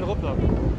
erop dan.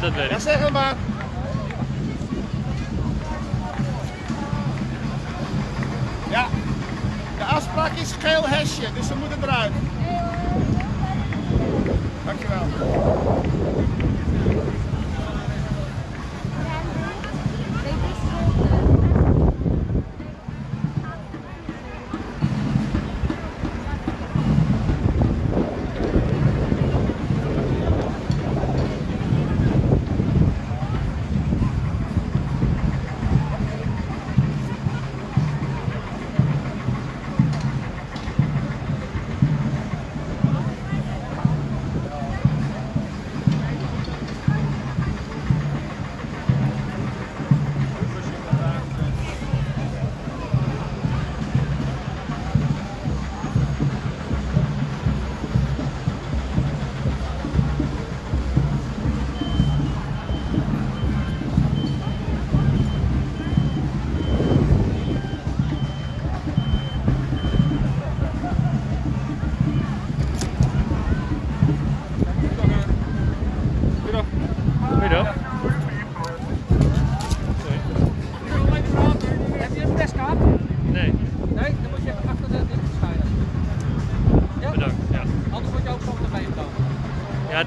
Dat weet ik. Zeg maar.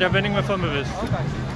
der vending med fået med vest.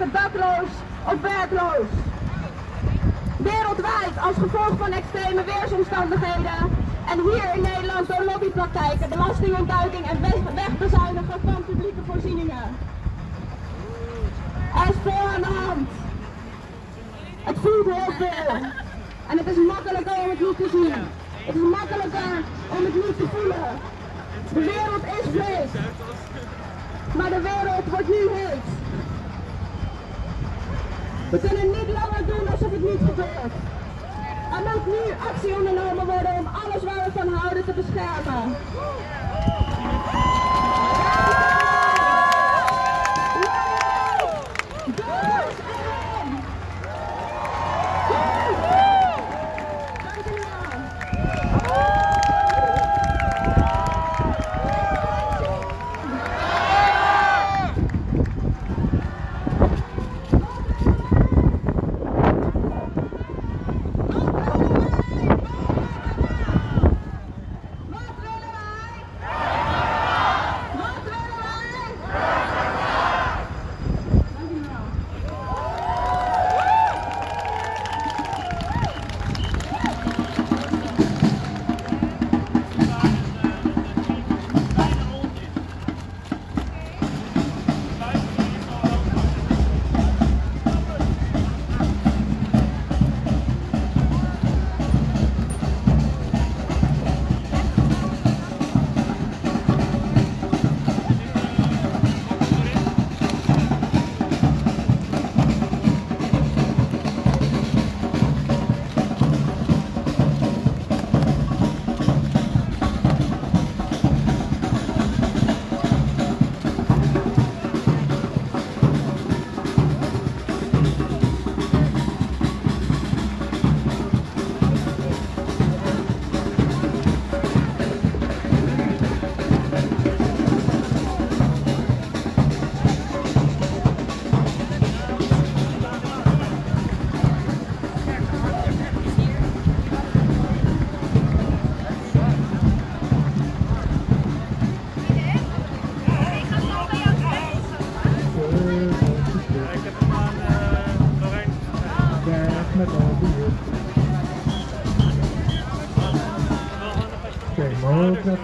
Raken dakloos of werkloos. Wereldwijd als gevolg van extreme weersomstandigheden en hier in Nederland door lobbypraktijken, belastingontduiking en weg- wegbezuinigen van publieke voorzieningen. Er is veel aan de hand. Het voelt heel veel. En het is makkelijker om het niet te zien. Het is makkelijker om het niet te voelen. De wereld is vlees. Maar de wereld wordt nu heet. We kunnen niet langer doen alsof het niet gebeurt. Er moet nu actie ondernomen worden om alles waar we van houden te beschermen.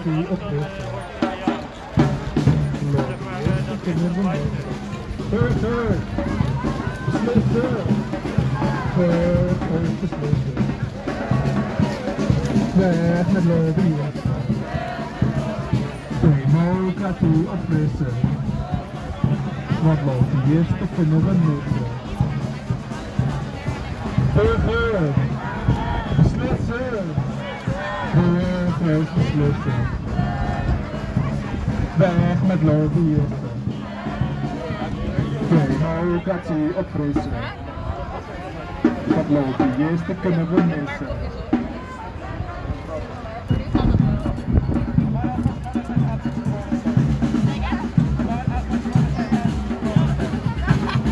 Democratie op de Burger! Beslissen! Burger, beslissen! Weg met lobbyen! Democratie opfrissen! Want lobbyisten kunnen we missen! Burger! Beslissen! Burgers beslissen! Weg met lobbyisten! Democratie opfrissen! Want lobbyisten kunnen we missen!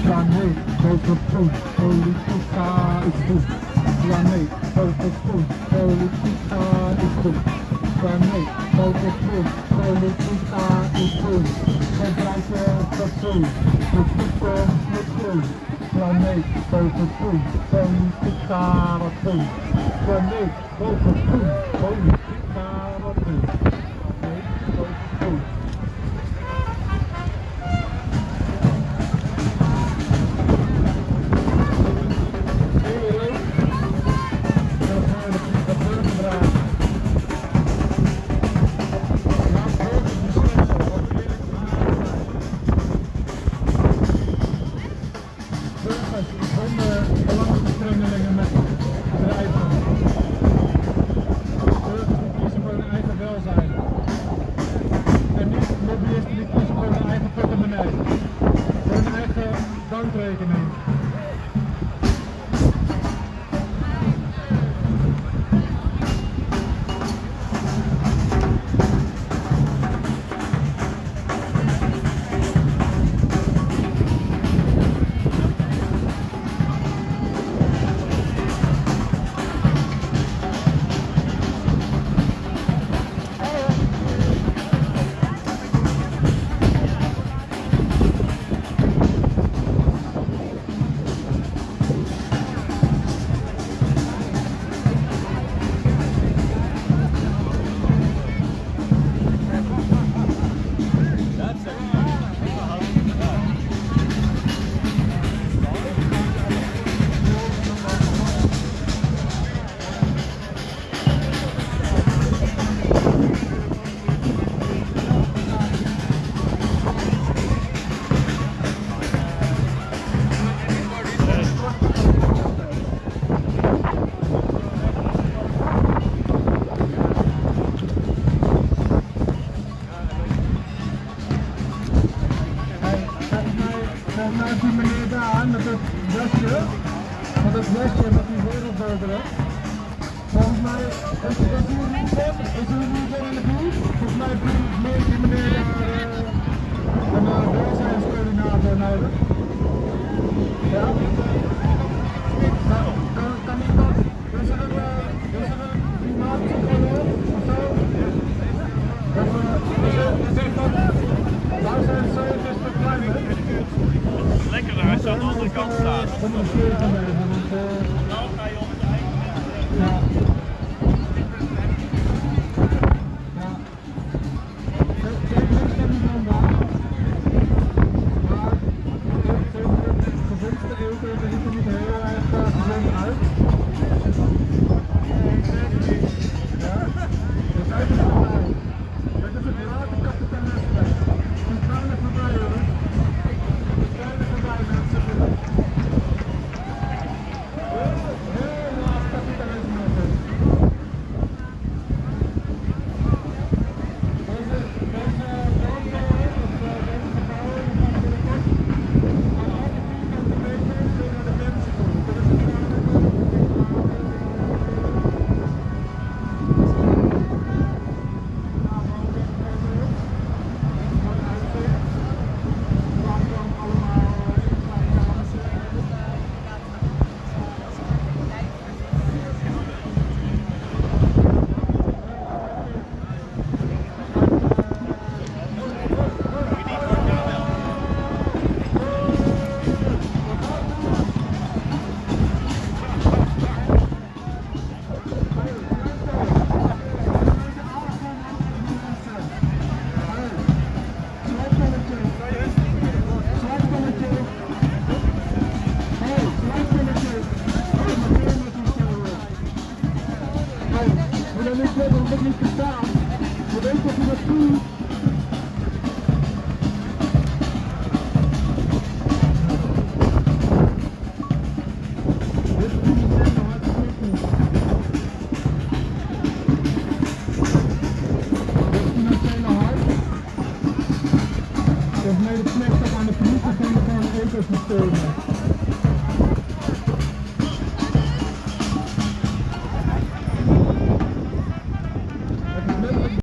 Ja nee, grote poen, politica is goed. Ja nee, grote poen, politica is goed. Ja nee, grote poen, politica is goed. Gebruiken fatsoen, de toekomst met groen. Ja nee, grote poen, politica wat goed. Ja nee,